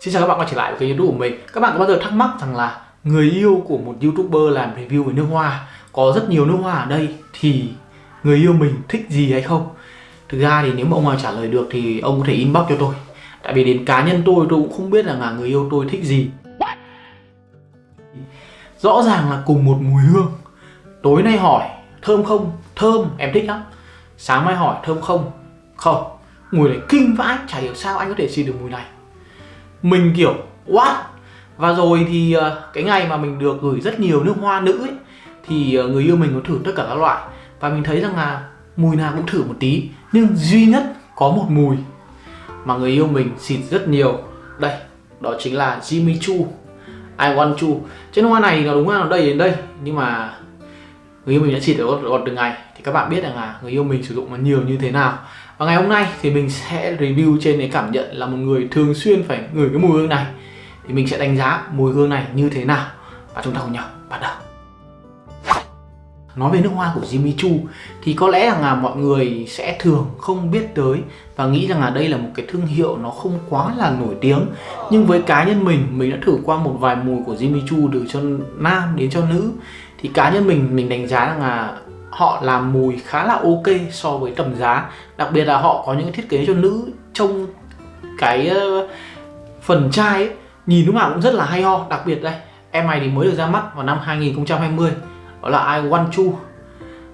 Xin chào các bạn quay trở lại với kênh youtube của mình. Các bạn có bao giờ thắc mắc rằng là người yêu của một youtuber làm review về nước hoa Có rất nhiều nước hoa ở đây thì người yêu mình thích gì hay không? Thực ra thì nếu mà ông nào trả lời được thì ông có thể inbox cho tôi. Tại vì đến cá nhân tôi tôi cũng không biết rằng là người yêu tôi thích gì. Rõ ràng là cùng một mùi hương. Tối nay hỏi thơm không? Thơm, em thích lắm. Sáng mai hỏi thơm không? Không. Mùi này kinh vãi, chả hiểu sao anh có thể xin được mùi này mình kiểu what? Và rồi thì ờ, cái ngày mà mình được gửi rất nhiều nước hoa nữ ấy, thì ờ, người yêu mình có thử tất cả các loại. Và mình thấy rằng là mùi nào cũng thử một tí nhưng duy nhất có một mùi mà người yêu mình xịt rất nhiều. Đây đó chính là Jimmy Choo. I want Choo. Trên hoa này nó đúng là nó đầy đến đây nhưng mà người yêu mình đã xịt được gọt từng ngày. Thì các bạn biết rằng là người yêu mình sử dụng nó nhiều như thế nào và ngày hôm nay thì mình sẽ review trên cái cảm nhận là một người thường xuyên phải ngửi cái mùi hương này. Thì mình sẽ đánh giá mùi hương này như thế nào và chúng ta cùng nhau bắt đầu. Nói về nước hoa của Jimmy Choo thì có lẽ rằng là mọi người sẽ thường không biết tới và nghĩ rằng là đây là một cái thương hiệu nó không quá là nổi tiếng. Nhưng với cá nhân mình mình đã thử qua một vài mùi của Jimmy Choo từ cho nam đến cho nữ. Thì cá nhân mình mình đánh giá rằng là họ làm mùi khá là ok so với tầm giá. Đặc biệt là họ có những thiết kế cho nữ trông cái ờ, phần chai ấy, nhìn lúc nào cũng rất là hay ho. Đặc biệt đây em này thì mới được ra mắt vào năm 2020 đó là I Want Chu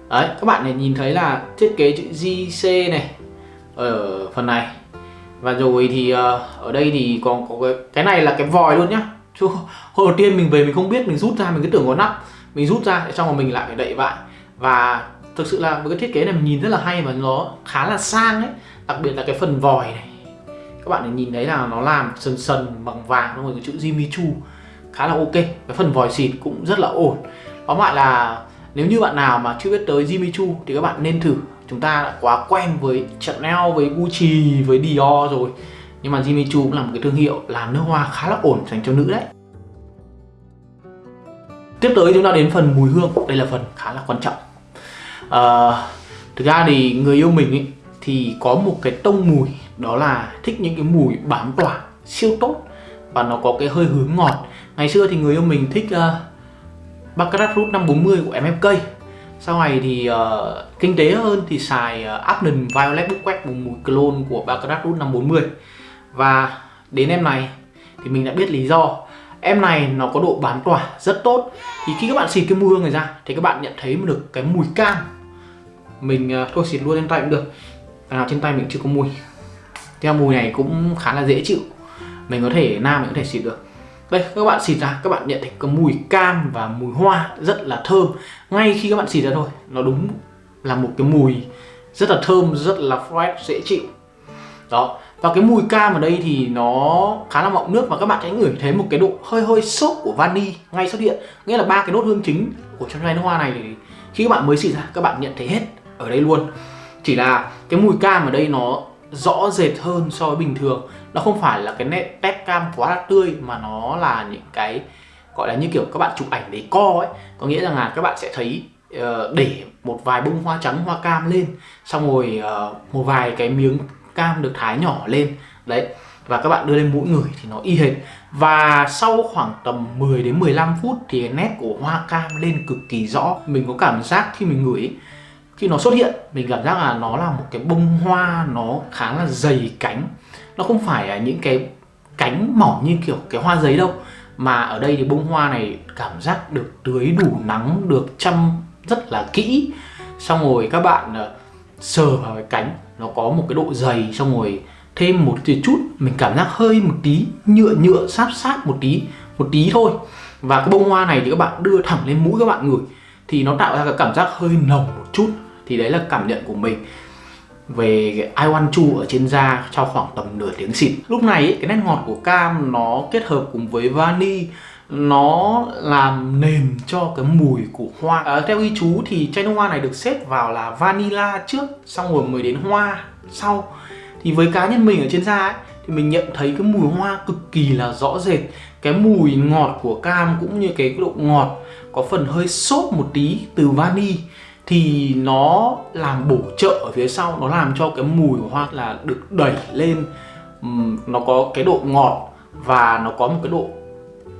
đấy các bạn này nhìn thấy là thiết kế chữ JC này ở phần này. Và rồi thì uh, ở đây thì còn có cái cái này là cái vòi luôn nhá. Chứ hồi đầu tiên mình về mình không biết mình rút ra mình cứ tưởng có nắp mình rút ra xong rồi mình lại phải đậy lại và thực sự là với cái thiết kế này mình nhìn rất là hay và nó khá là sang ấy. Đặc biệt là cái phần vòi này. Các bạn nhìn thấy là nó làm sần sần, bằng vàng đúng rồi cái chữ Jimmy Choo. Khá là ok. Cái phần vòi xịt cũng rất là ổn. Tóm lại là nếu như bạn nào mà chưa biết tới Jimmy Choo thì các bạn nên thử. Chúng ta đã quá quen với Chanel, với Gucci, với Dior rồi. Nhưng mà Jimmy Choo cũng là một cái thương hiệu làm nước hoa khá là ổn dành cho nữ đấy tiếp tới chúng ta đến phần mùi hương. Đây là phần khá là quan trọng. À, thực ra thì người yêu mình ý, thì có một cái tông mùi đó là thích những cái mùi bám tỏa siêu tốt. Và nó có cái hơi hướng ngọt. Ngày xưa thì người yêu mình thích uh, Baccarat Root 540 của MFK sau này thì uh, kinh tế hơn thì xài uh, Abnon Violet Bouquet một mùi clone của Baccarat Root 540 và đến em này thì mình đã biết lý do em này nó có độ bán tỏa rất tốt. Thì khi các bạn xịt cái mùi hương này ra thì các bạn nhận thấy được cái mùi cam. Mình uh, thôi xịt luôn trên tay cũng được. Nào trên tay mình chưa có mùi. Theo mùi này cũng khá là dễ chịu. Mình có thể nam mình có thể xịt được. Đây các bạn xịt ra các bạn nhận thấy có mùi cam và mùi hoa rất là thơm. Ngay khi các bạn xịt ra thôi nó đúng là một cái mùi rất là thơm rất là fresh dễ chịu. Đó và cái mùi cam ở đây thì nó khá là mọng nước và các bạn sẽ ngửi thấy một cái độ hơi hơi xốp của vani ngay xuất hiện nghĩa là ba cái nốt hương chính của trong chai nước hoa này thì khi các bạn mới xịt ra các bạn nhận thấy hết ở đây luôn. Chỉ là cái mùi cam ở đây nó rõ rệt hơn so với bình thường. Nó không phải là cái nét tép cam quá là tươi mà nó là những cái gọi là như kiểu các bạn chụp ảnh để co ấy. Có nghĩa rằng là các bạn sẽ thấy uh, để một vài bông hoa trắng hoa cam lên xong rồi uh, một vài cái miếng cam được thái nhỏ lên. Đấy, và các bạn đưa lên mũi người thì nó y hệt. Và sau khoảng tầm 10 đến 15 phút thì nét của hoa cam lên cực kỳ rõ. Mình có cảm giác khi mình ngửi, khi nó xuất hiện, mình cảm giác là nó là một cái bông hoa nó khá là dày cánh. Nó không phải là những cái cánh mỏng như kiểu cái hoa giấy đâu, mà ở đây thì bông hoa này cảm giác được tưới đủ nắng, được chăm rất là kỹ. Xong rồi các bạn ờ, sờ vào cái cánh nó có một cái độ dày xong rồi thêm một chút mình cảm giác hơi một tí nhựa nhựa sát sát một tí một tí thôi. Và cái bông hoa này thì các bạn đưa thẳng lên mũi các bạn ngửi thì nó tạo ra cái cảm giác hơi nồng một chút. Thì đấy là cảm nhận của mình về cái I Want Chu ở trên da trong khoảng tầm nửa tiếng xịt. Lúc này ấy, cái nét ngọt của cam nó kết hợp cùng với vani nó làm nền cho cái mùi của hoa. À, theo ghi chú thì chai hoa này được xếp vào là vanilla trước xong rồi mới đến hoa sau. Thì với cá nhân mình ở trên da ấy, thì mình nhận thấy cái mùi hoa cực kỳ là rõ rệt. Cái mùi ngọt của cam cũng như cái độ ngọt có phần hơi xốp một tí từ vani thì nó làm bổ trợ ở phía sau nó làm cho cái mùi của hoa là được đẩy lên. Nó có cái độ ngọt và nó có một cái độ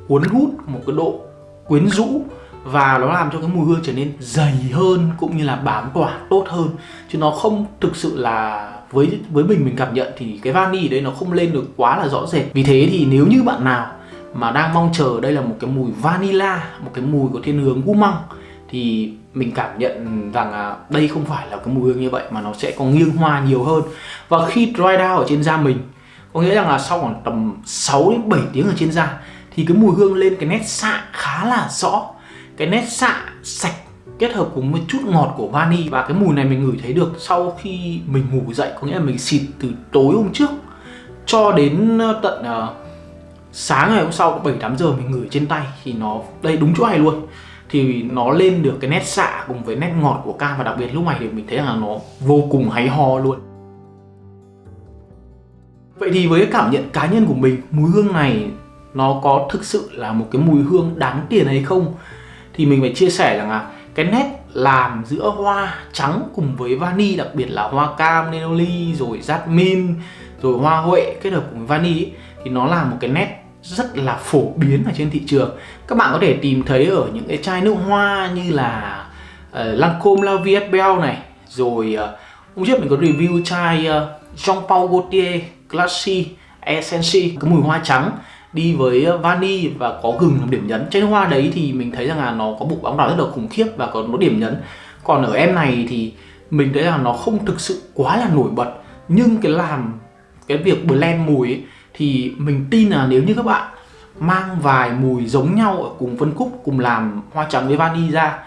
cuốn hút một cái độ quyến rũ và nó làm cho cái mùi hương trở nên dày hơn cũng như là bám tỏa tốt hơn. Chứ nó không thực sự là với với mình mình cảm nhận thì cái vani ở đây nó không lên được quá là rõ rệt. Vì thế thì nếu như bạn nào mà đang mong chờ đây là một cái mùi vanilla, một cái mùi có thiên hướng gu măng thì mình cảm nhận rằng là đây không phải là cái mùi hương như vậy mà nó sẽ có nghiêng hoa nhiều hơn. Và khi dry down ở trên da mình, có nghĩa rằng là sau khoảng tầm 6 đến 7 tiếng ở trên da thì cái mùi hương lên cái nét xạ khá là rõ. Cái nét xạ sạch kết hợp cùng một chút ngọt của vani và cái mùi này mình ngửi thấy được sau khi mình ngủ dậy có nghĩa là mình xịt từ tối hôm trước cho đến ờ, tận uh, sáng ngày hôm sau 7 8 giờ mình ngửi trên tay thì nó đây đúng chỗ này luôn. Thì nó lên được cái nét xạ cùng với nét ngọt của cam và đặc biệt lúc này thì mình thấy là nó vô cùng hay ho luôn. Vậy thì với cái cảm nhận cá nhân của mình mùi hương này nó có thực sự là một cái mùi hương đáng tiền hay không thì mình phải chia sẻ rằng là cái nét làm giữa hoa trắng cùng với vani đặc biệt là hoa cam, nenoli rồi jasmine rồi hoa huệ kết hợp cùng với vani ấy, thì nó là một cái nét rất là phổ biến ở trên thị trường. Các bạn có thể tìm thấy ở những cái chai nước hoa như là ờ, uh, Lancome La Vie Belle này rồi uh, hôm trước mình có review chai ờ, uh, Jean Paul Gaultier Classy Essence cái mùi hoa trắng đi với ờ, vani và có gừng làm điểm nhấn. Trên hoa đấy thì mình thấy rằng là nó có bụng bóng đỏ rất là khủng khiếp và có nó điểm nhấn. Còn ở em này thì mình thấy là nó không thực sự quá là nổi bật nhưng cái làm cái việc blend mùi ấy, thì mình tin là nếu như các bạn mang vài mùi giống nhau ở cùng phân khúc cùng làm hoa trắng với vani ra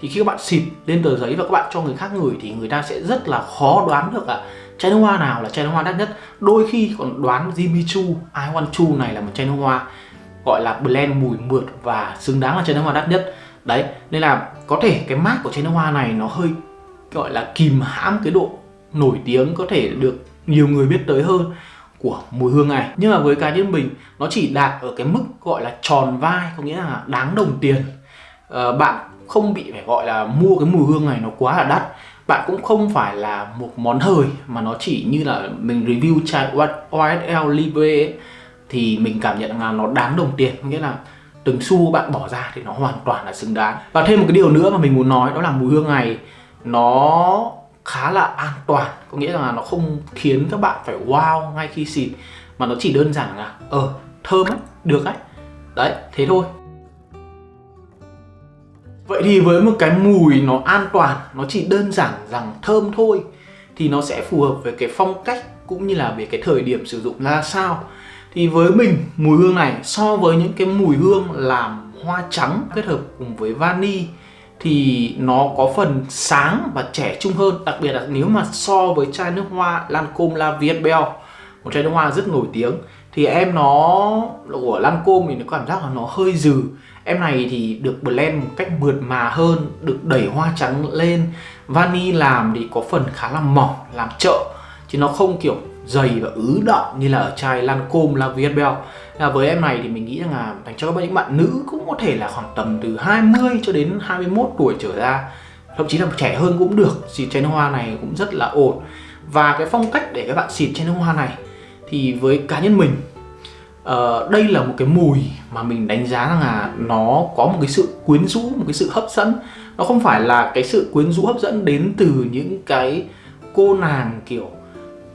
thì khi các bạn xịt lên tờ giấy và các bạn cho người khác ngửi thì người ta sẽ rất là khó đoán được là chai nước hoa nào là chai nước hoa đắt nhất? Đôi khi còn đoán Jimmy Choo I Want Choo này là một chai nước hoa gọi là blend mùi mượt và xứng đáng là chai nước hoa đắt nhất. Đấy nên là có thể cái mát của chai nước hoa này nó hơi gọi là kìm hãm cái độ nổi tiếng có thể được nhiều người biết tới hơn của mùi hương này. Nhưng mà với cá nhân mình nó chỉ đạt ở cái mức gọi là tròn vai có nghĩa là đáng đồng tiền. À, bạn không bị phải gọi là mua cái mùi hương này nó quá là đắt bạn cũng không phải là một món hời mà nó chỉ như là mình review chai YSL Libre ấy, thì mình cảm nhận là nó đáng đồng tiền. Nghĩa là từng xu bạn bỏ ra thì nó hoàn toàn là xứng đáng. Và thêm một cái điều nữa mà mình muốn nói đó là mùi hương này nó khá là an toàn. Có nghĩa là nó không khiến các bạn phải wow ngay khi xịt mà nó chỉ đơn giản là ờ thơm ấy được ấy đấy thế thôi. Vậy thì với một cái mùi nó an toàn, nó chỉ đơn giản rằng thơm thôi thì nó sẽ phù hợp với cái phong cách cũng như là về cái thời điểm sử dụng ra sao. Thì với mình, mùi hương này so với những cái mùi hương làm hoa trắng kết hợp cùng với vani thì nó có phần sáng và trẻ trung hơn, đặc biệt là nếu mà so với chai nước hoa Lancôme La Vie Belle, một chai nước hoa rất nổi tiếng thì em nó của Lancôme thì nó cảm giác là nó hơi dừ Em này thì được blend một cách mượt mà hơn, được đẩy hoa trắng lên. Vani làm thì có phần khá là mỏng, làm trợ Chứ nó không kiểu dày và ứ đọng như là ở chai Lancome La Vie Belle là với em này thì mình nghĩ rằng là dành cho các những bạn nữ cũng có thể là khoảng tầm từ 20 cho đến 21 tuổi trở ra. Thậm chí là trẻ hơn cũng được xịt chai nước hoa này cũng rất là ổn. Và cái phong cách để các bạn xịt chai nước hoa này thì với cá nhân mình uh, đây là một cái mùi mà mình đánh giá rằng là nó có một cái sự quyến rũ một cái sự hấp dẫn. Nó không phải là cái sự quyến rũ hấp dẫn đến từ những cái cô nàng kiểu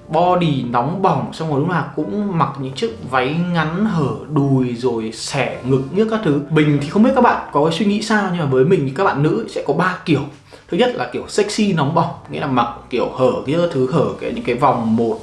body nóng bỏng xong rồi lúc nào cũng mặc những chiếc váy ngắn hở đùi rồi xẻ ngực như các thứ. Mình thì không biết các bạn có cái suy nghĩ sao nhưng mà với mình thì các bạn nữ sẽ có ba kiểu. Thứ nhất là kiểu sexy nóng bỏng nghĩa là mặc kiểu hở kia thứ hở cái những cái vòng một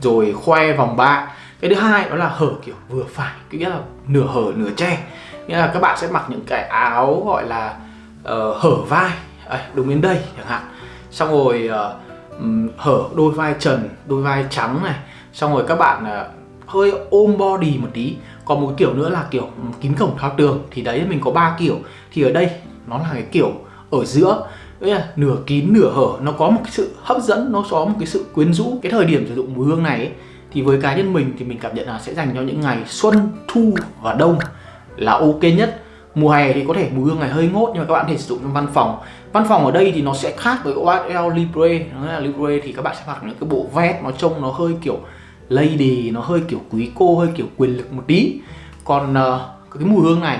rồi khoe vòng ba cái thứ hai đó là hở kiểu vừa phải nghĩa là nửa hở nửa che. Nghĩa là các bạn sẽ mặc những cái áo gọi là uh, hở vai. À, đúng đến đây chẳng hạn. Xong rồi uh, hở đôi vai trần đôi vai trắng này. Xong rồi các bạn uh, hơi ôm body một tí. Còn một kiểu nữa là kiểu kín cổng thao tường. Thì đấy mình có ba kiểu. Thì ở đây nó là cái kiểu ở giữa. Là nửa kín nửa hở. Nó có một cái sự hấp dẫn nó có một cái sự quyến rũ. Cái thời điểm sử dụng mùi hương này ấy, thì với cá nhân mình thì mình cảm nhận là sẽ dành cho những ngày xuân, thu và đông là ok nhất. Mùa hè thì có thể mùi hương này hơi ngốt nhưng mà các bạn có thể sử dụng trong văn phòng. Văn phòng ở đây thì nó sẽ khác với OSL Libre. Nó là Libre thì các bạn sẽ mặc những cái bộ vest nó trông nó hơi kiểu lady nó hơi kiểu quý cô hơi kiểu quyền lực một tí. Còn uh, cái mùi hương này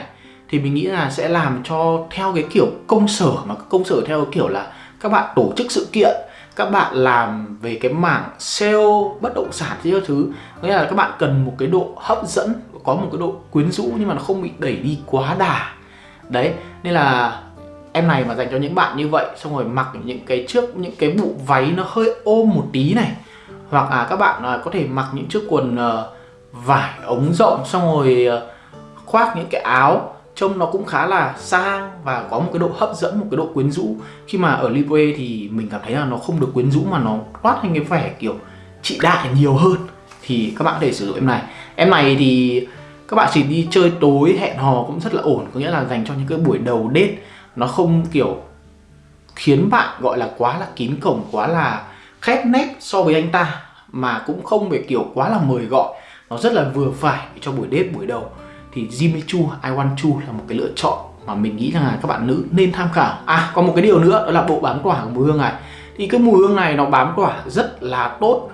thì mình nghĩ là sẽ làm cho theo cái kiểu công sở mà công sở theo cái kiểu là các bạn tổ chức sự kiện các bạn làm về cái mảng sale bất động sản thì thứ. Nghĩa là các bạn cần một cái độ hấp dẫn, có một cái độ quyến rũ nhưng mà nó không bị đẩy đi quá đà. Đấy, nên là em này mà dành cho những bạn như vậy, xong rồi mặc những cái trước, những cái bộ váy nó hơi ôm một tí này. Hoặc là các bạn à, có thể mặc những chiếc quần ờ, vải ống rộng, xong rồi ờ, khoác những cái áo trông nó cũng khá là sang và có một cái độ hấp dẫn, một cái độ quyến rũ. Khi mà ở Libre thì mình cảm thấy là nó không được quyến rũ mà nó toát lên cái vẻ kiểu trị đại nhiều hơn. Thì các bạn có thể sử dụng em này. Em này thì các bạn chỉ đi chơi tối, hẹn hò cũng rất là ổn, có nghĩa là dành cho những cái buổi đầu đêm nó không kiểu khiến bạn gọi là quá là kín cổng, quá là khép nép so với anh ta, mà cũng không phải kiểu quá là mời gọi. Nó rất là vừa phải cho buổi đêm buổi đầu thì Jimmy Choo, I Want Choo là một cái lựa chọn mà mình nghĩ rằng là các bạn nữ nên tham khảo. À còn một cái điều nữa, đó là bộ bám tỏa của mùi hương này. Thì cái mùi hương này nó bám tỏa rất là tốt.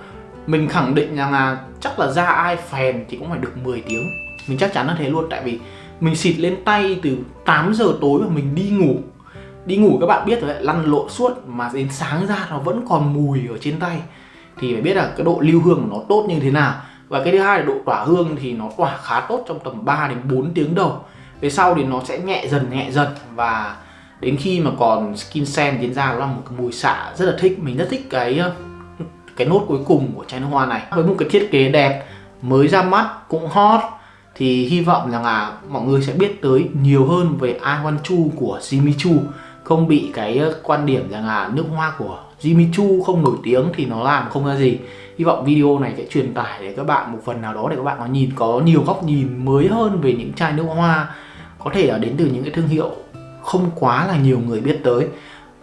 Mình khẳng định rằng là chắc là da ai phèn thì cũng phải được 10 tiếng. Mình chắc chắn là thế luôn, tại vì mình xịt lên tay từ 8 giờ tối và mình đi ngủ. Đi ngủ các bạn biết rồi đấy, lăn lộn suốt mà đến sáng ra nó vẫn còn mùi ở trên tay. Thì phải biết là cái độ lưu hương của nó tốt như thế nào và cái thứ hai là độ tỏa hương thì nó tỏa khá tốt trong tầm 3 đến 4 tiếng đầu. Về sau thì nó sẽ nhẹ dần nhẹ dần. Và đến khi mà còn skin sen diễn ra, nó là một cái mùi xạ rất là thích. Mình rất thích cái ờ, cái nốt cuối cùng của chai nước hoa này. Với một cái thiết kế đẹp, mới ra mắt, cũng hot, thì hy vọng rằng là mọi người sẽ biết tới nhiều hơn về I Want Chu của Jimmy Choo. Không bị cái ờ, quan điểm rằng là nước hoa của Jimmy Choo không nổi tiếng thì nó làm không ra gì hy vọng video này sẽ truyền tải để các bạn một phần nào đó để các bạn có nhìn có nhiều góc nhìn mới hơn về những chai nước hoa có thể là đến từ những cái thương hiệu không quá là nhiều người biết tới.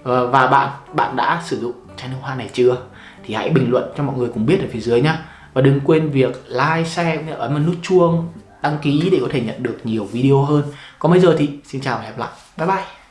Ờ, và bạn bạn đã sử dụng chai nước hoa này chưa? Thì hãy bình luận cho mọi người cùng biết ở phía dưới nhé và đừng quên việc like, share, ấn vào nút chuông đăng ký để có thể nhận được nhiều video hơn. Còn bây giờ thì xin chào và hẹn gặp lại. Bye bye.